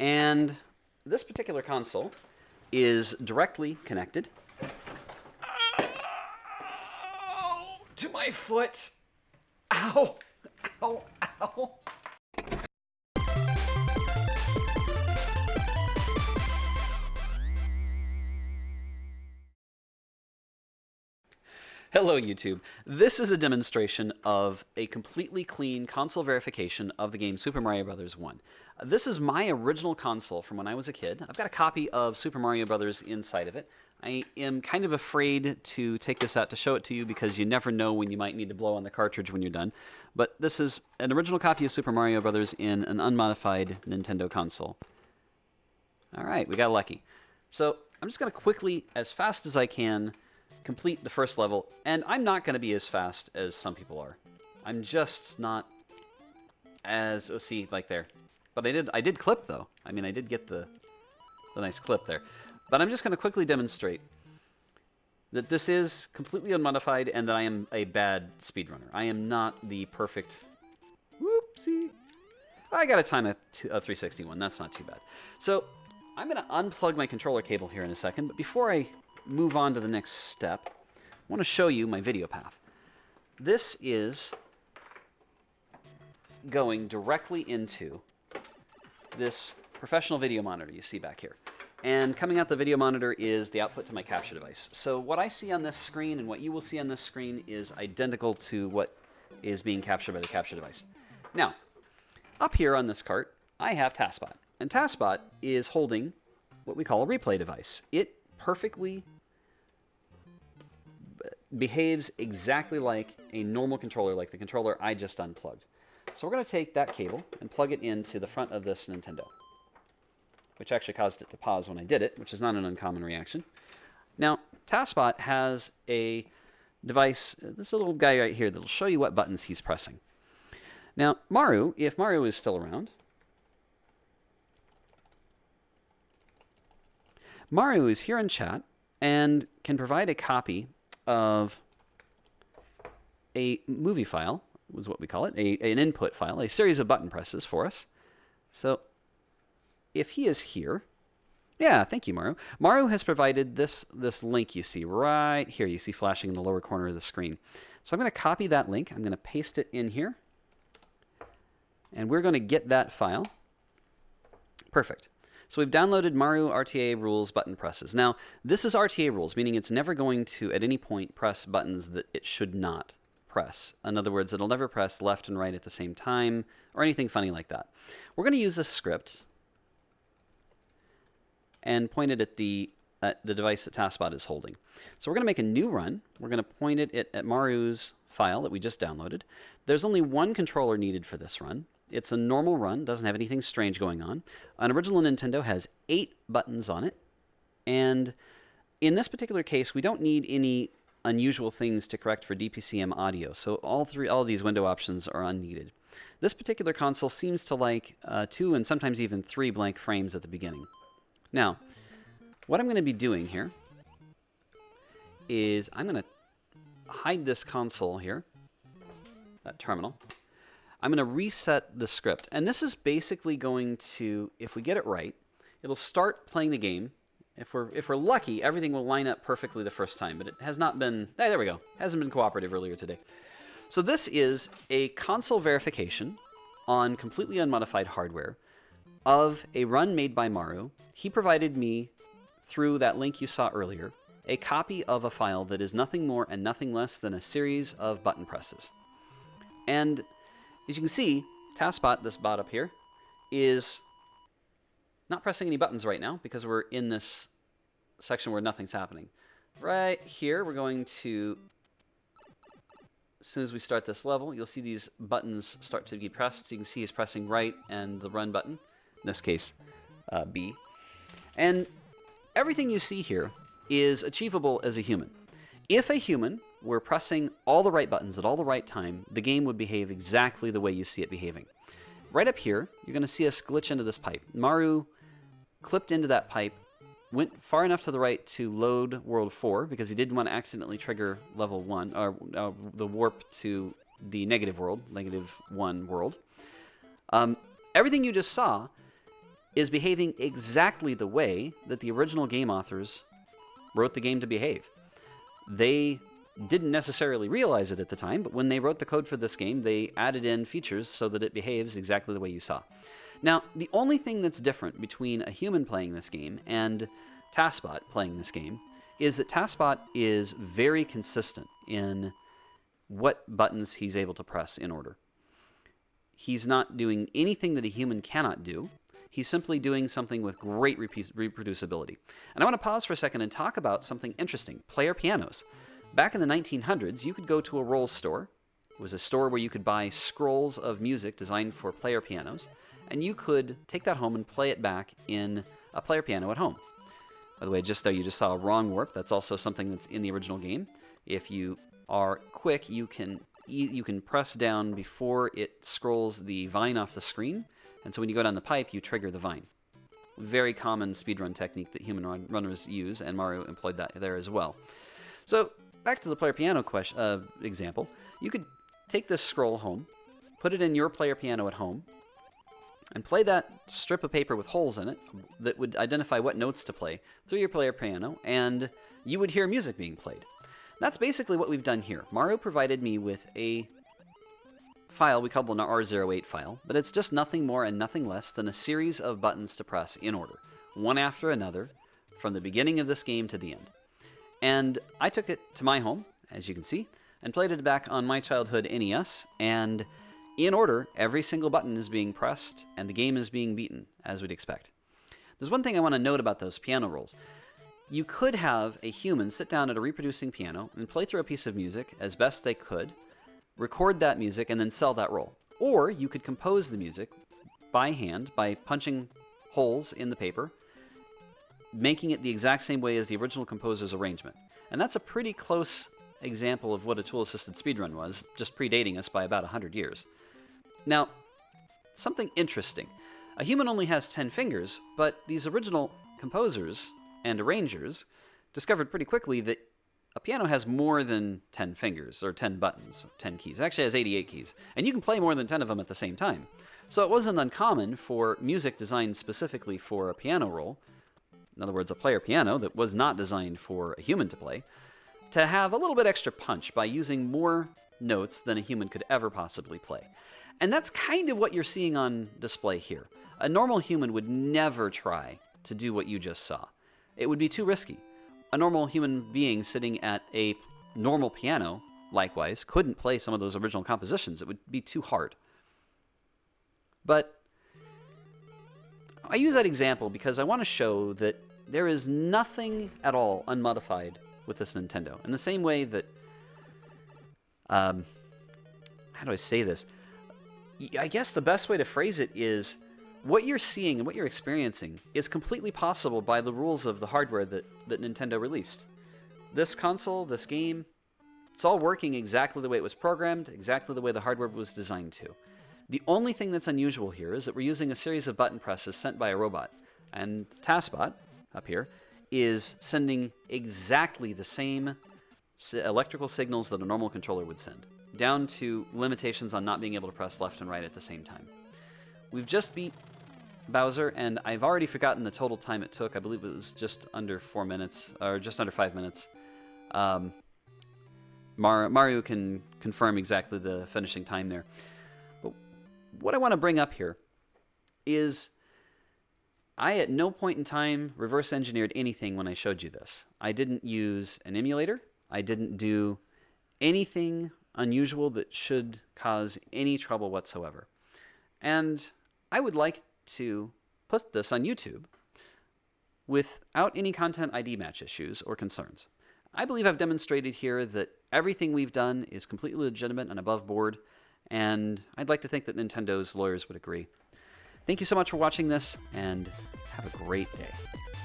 And this particular console is directly connected to my foot. Ow! Ow! Ow! Hello YouTube. This is a demonstration of a completely clean console verification of the game Super Mario Bros. 1. This is my original console from when I was a kid. I've got a copy of Super Mario Brothers inside of it. I am kind of afraid to take this out to show it to you because you never know when you might need to blow on the cartridge when you're done. But this is an original copy of Super Mario Brothers in an unmodified Nintendo console. Alright, we got lucky. So I'm just going to quickly, as fast as I can, complete the first level, and I'm not going to be as fast as some people are. I'm just not as, oh, see, like there. But I did, I did clip, though. I mean, I did get the, the nice clip there. But I'm just going to quickly demonstrate that this is completely unmodified and that I am a bad speedrunner. I am not the perfect... Whoopsie. I got a time of uh, 361. That's not too bad. So I'm going to unplug my controller cable here in a second, but before I move on to the next step, I want to show you my video path. This is going directly into this professional video monitor you see back here. And coming out the video monitor is the output to my capture device. So what I see on this screen and what you will see on this screen is identical to what is being captured by the capture device. Now, up here on this cart, I have TASBot. And TASBot is holding what we call a replay device. It perfectly behaves exactly like a normal controller, like the controller I just unplugged. So we're going to take that cable and plug it into the front of this Nintendo, which actually caused it to pause when I did it, which is not an uncommon reaction. Now, TASBot has a device, this little guy right here, that'll show you what buttons he's pressing. Now, Maru, if Maru is still around, Maru is here in chat and can provide a copy of a movie file, was what we call it, a, an input file, a series of button presses for us. So if he is here, yeah, thank you, Maru. Maru has provided this, this link you see right here. You see flashing in the lower corner of the screen. So I'm going to copy that link. I'm going to paste it in here. And we're going to get that file. Perfect. So we've downloaded Maru RTA rules button presses. Now, this is RTA rules, meaning it's never going to, at any point, press buttons that it should not press. In other words, it'll never press left and right at the same time, or anything funny like that. We're going to use a script and point it at the, at the device that TASBot is holding. So we're going to make a new run. We're going to point it at, at Maru's file that we just downloaded. There's only one controller needed for this run. It's a normal run, doesn't have anything strange going on. An original Nintendo has eight buttons on it, and in this particular case, we don't need any unusual things to correct for DPCM audio, so all three, all these window options are unneeded. This particular console seems to like uh, two and sometimes even three blank frames at the beginning. Now, what I'm going to be doing here is I'm going to hide this console here, that terminal, I'm going to reset the script. And this is basically going to, if we get it right, it'll start playing the game. If we're, if we're lucky, everything will line up perfectly the first time, but it has not been, hey, there we go, hasn't been cooperative earlier today. So this is a console verification on completely unmodified hardware of a run made by Maru. He provided me, through that link you saw earlier, a copy of a file that is nothing more and nothing less than a series of button presses. And as you can see, TASBot, this bot up here, is not pressing any buttons right now because we're in this section where nothing's happening. Right here, we're going to, as soon as we start this level, you'll see these buttons start to be pressed. So you can see he's pressing right and the run button, in this case, uh, B. And everything you see here is achievable as a human. If a human were pressing all the right buttons at all the right time, the game would behave exactly the way you see it behaving. Right up here, you're going to see us glitch into this pipe. Maru clipped into that pipe, went far enough to the right to load World 4, because he didn't want to accidentally trigger level 1, or uh, the warp to the negative world, negative 1 world. Um, everything you just saw is behaving exactly the way that the original game authors wrote the game to behave. They didn't necessarily realize it at the time, but when they wrote the code for this game, they added in features so that it behaves exactly the way you saw. Now, the only thing that's different between a human playing this game and TASBot playing this game is that TASBot is very consistent in what buttons he's able to press in order. He's not doing anything that a human cannot do. He's simply doing something with great reproducibility. And I want to pause for a second and talk about something interesting player pianos. Back in the 1900s, you could go to a roll store. It was a store where you could buy scrolls of music designed for player pianos, and you could take that home and play it back in a player piano at home. By the way, just though you just saw a wrong warp. That's also something that's in the original game. If you are quick, you can you can press down before it scrolls the vine off the screen, and so when you go down the pipe, you trigger the vine. Very common speedrun technique that human run runners use, and Maru employed that there as well. So back to the player piano question, uh, example. You could take this scroll home, put it in your player piano at home, and play that strip of paper with holes in it that would identify what notes to play through your player piano, and you would hear music being played. That's basically what we've done here. Maru provided me with a file we call an R08 file, but it's just nothing more and nothing less than a series of buttons to press in order, one after another, from the beginning of this game to the end. And I took it to my home, as you can see, and played it back on my childhood NES, and in order, every single button is being pressed and the game is being beaten, as we'd expect. There's one thing I want to note about those piano rolls. You could have a human sit down at a reproducing piano and play through a piece of music as best they could, record that music, and then sell that roll. Or you could compose the music by hand by punching holes in the paper, making it the exact same way as the original composer's arrangement. And that's a pretty close example of what a tool assisted speedrun was, just predating us by about 100 years. Now, something interesting. A human only has 10 fingers, but these original composers and arrangers discovered pretty quickly that a piano has more than 10 fingers, or 10 buttons, 10 keys. It actually has 88 keys, and you can play more than 10 of them at the same time. So it wasn't uncommon for music designed specifically for a piano roll, in other words, a player piano that was not designed for a human to play, to have a little bit extra punch by using more notes than a human could ever possibly play. And that's kind of what you're seeing on display here. A normal human would never try to do what you just saw. It would be too risky. A normal human being sitting at a normal piano, likewise, couldn't play some of those original compositions. It would be too hard. But I use that example because I want to show that there is nothing at all unmodified with this Nintendo. In the same way that, um, how do I say this? I guess the best way to phrase it is what you're seeing and what you're experiencing is completely possible by the rules of the hardware that, that Nintendo released. This console, this game, it's all working exactly the way it was programmed, exactly the way the hardware was designed to. The only thing that's unusual here is that we're using a series of button presses sent by a robot. And TASBot, up here, is sending exactly the same electrical signals that a normal controller would send down to limitations on not being able to press left and right at the same time. We've just beat Bowser, and I've already forgotten the total time it took. I believe it was just under four minutes, or just under five minutes. Um, Mar Maru can confirm exactly the finishing time there. But what I want to bring up here is I at no point in time reverse engineered anything when I showed you this. I didn't use an emulator. I didn't do anything unusual that should cause any trouble whatsoever. And I would like to put this on YouTube without any content ID match issues or concerns. I believe I've demonstrated here that everything we've done is completely legitimate and above board, and I'd like to think that Nintendo's lawyers would agree. Thank you so much for watching this, and have a great day.